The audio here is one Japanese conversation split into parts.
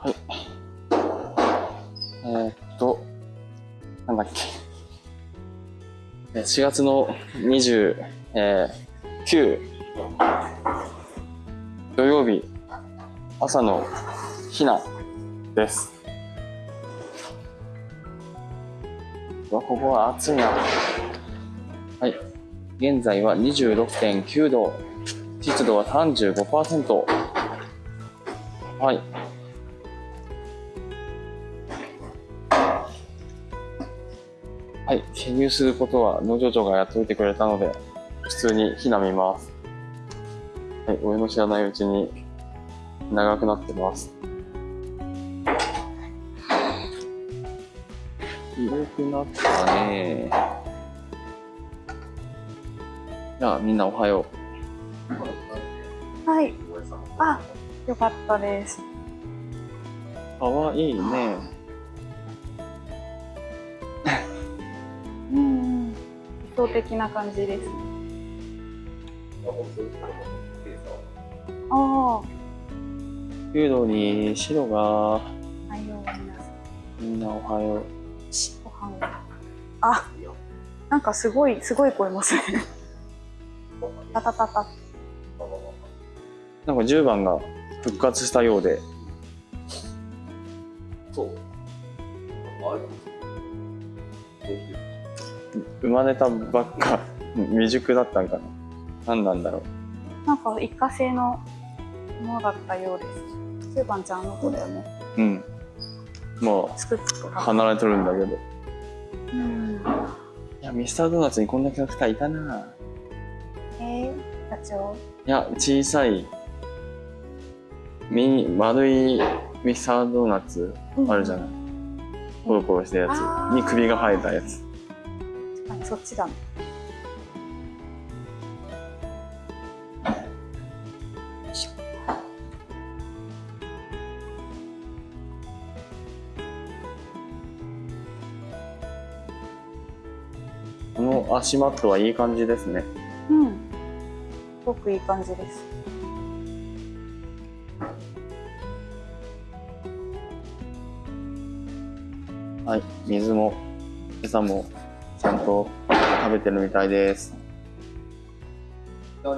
はい。えー、っと、なんだっけ。4月の29、土曜日、朝の避難です。わ、ここは暑いな。はい。現在は26.9度。湿度は35%。はい。はい。記入することは農場長がやっておいてくれたので、普通に避難見ます。はい。俺の知らないうちに長くなってます。広くなったねじゃあみんなおはよう。はい。あ、よかったです。かわいいね。想的な感じです。ああ、弓道に白が、はいよ、皆さん。みんなおはよう。しご飯を。あ、なんかすごい、すごい声ますね。たたたた。なんか10番が復活したようで、そう。あれ生まれたばっか、未熟だったんかな。何なんだろなんか一過性のものだったようです。スーパンちゃんの子だよね。う。うん。もう、離れとるんだけど。うん。いや、ミスタードーナツにこんなキャラクターいたなえー、ダチョウ。いや、小さい、ミニ、丸いミスタードーナツあるじゃない。コロコロしたやつに首が生えたやつ。あそっちだこの足マットはいい感じですね。うん。すごくいい感じです。はい、水も餌もちゃんと食べてるみたいです。は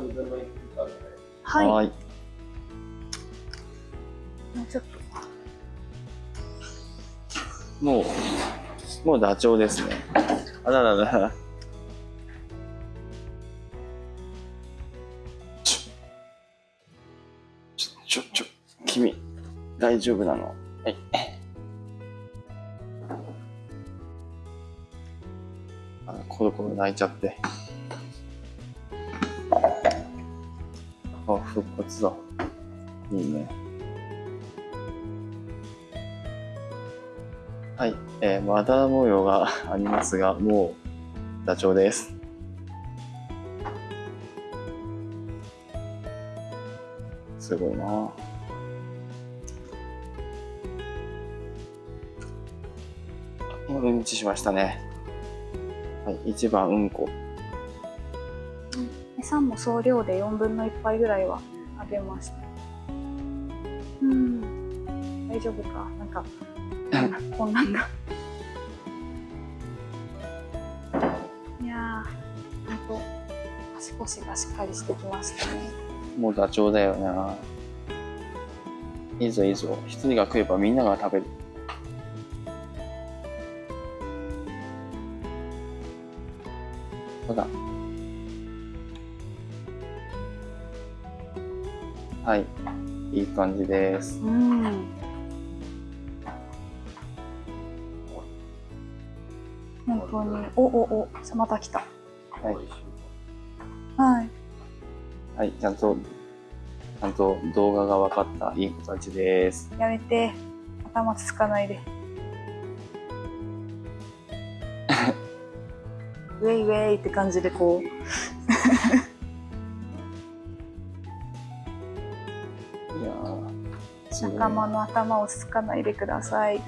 い。はーい。もうちょっと。もう、もうダチョウですね。あらららら。ちょ、ちょ、ちょ、ちょ、君、大丈夫なのはい。コロコロ泣いちゃって。あ、復活だ。いいね。はい、えー、まだ模様が ありますが、もうダチョウです。すごいなうんちしましたね。はい、一番うんこ。餌も総量で4分の1杯ぐらいは食べました。うん。大丈夫かなんか、こんなんだ。いやー、ほんと、足腰がしっかりしてきましたね。もうダチョウだよな。いいぞいいぞ。一人が食えばみんなが食べる。だ。はい。いい感じです。うん。本当に、おおお、また来た。はい。はい。はい。ちゃんと、ちゃんと動画が分かったいい子たちです。やめて。頭つつかないで。ウェイウェイって感じでこう。いや仲間の頭をつつかないでください。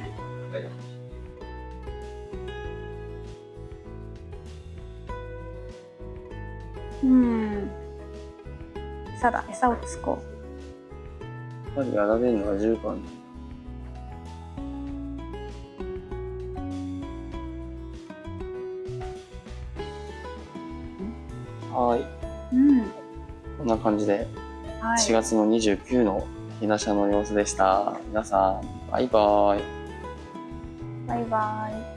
うん。餌だ、餌をつこやっぱりやられるのは10番。はい。うん。こんな感じで、はい。4月の29のひなしゃの様子でした。皆さん、バイバイ。バイバイ。